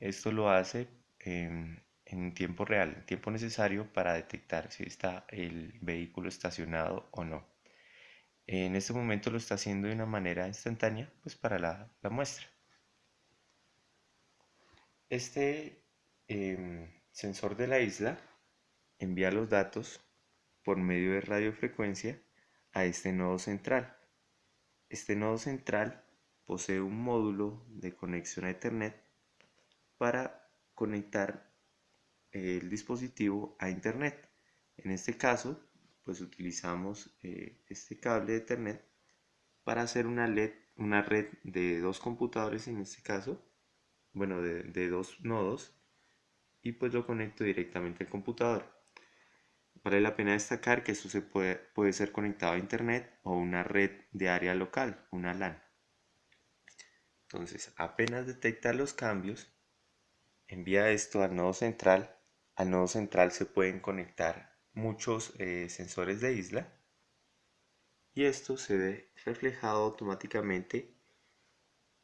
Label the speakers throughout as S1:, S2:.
S1: Esto lo hace en, en tiempo real, en tiempo necesario para detectar si está el vehículo estacionado o no. En este momento lo está haciendo de una manera instantánea, pues para la, muestra. Este em, sensor de la isla envía los datos por medio de radiofrecuencia a este nodo central. Este nodo central posee un módulo de conexión a Ethernet para conectar el dispositivo a Internet. En este caso, pues utilizamos eh, este cable de Ethernet para hacer una, red de dos computadores en este caso, bueno, de, de dos nodos, y pues lo conecto directamente al computador. Vale la pena destacar que esto se puede, puede ser conectado a internet o una red de área local, una LAN. Entonces, apenas detecta los cambios, envía esto al nodo central. Al nodo central se pueden conectar muchos eh, sensores de isla y esto se ve reflejado automáticamente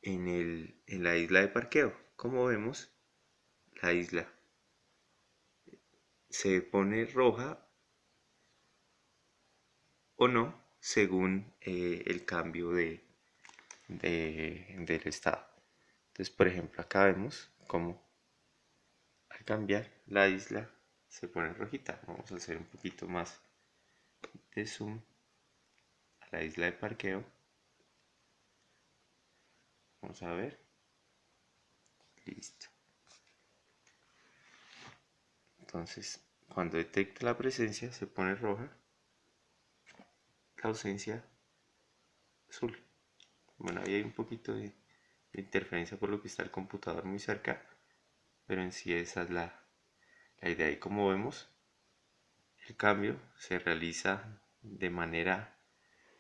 S1: en, el, en la isla de parqueo. Como vemos, la isla se pone roja o no según eh, el cambio de, del estado. Entonces, por ejemplo, acá vemos cómo cambiar la isla se pone rojita. Vamos a hacer un poquito más de zoom a la isla de parqueo. Vamos a ver. Listo. Entonces, cuando detecta la presencia se pone roja ausencia azul. Bueno, ahí hay un poquito de, interferencia por lo que está el computador muy cerca, pero en sí esa es la, idea. Y como vemos, el cambio se realiza de manera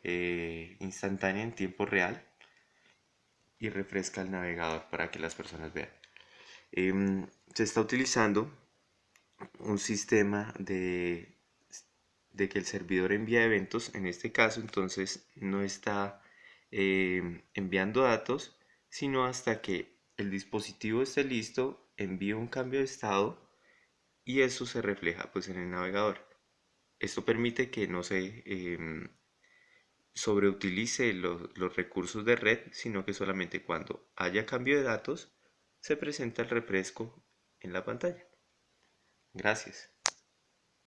S1: eh, instantánea en tiempo real y refresca el navegador para que las personas vean. Em, se está utilizando un sistema de de que el servidor envía eventos, en este caso entonces no está eh, enviando datos, sino hasta que el dispositivo esté listo, envía un cambio de estado y eso se refleja pues en el navegador. Esto permite que no se em, sobreutilice los, los recursos de red, sino que solamente cuando haya cambio de datos se presenta el refresco en la pantalla. Gracias.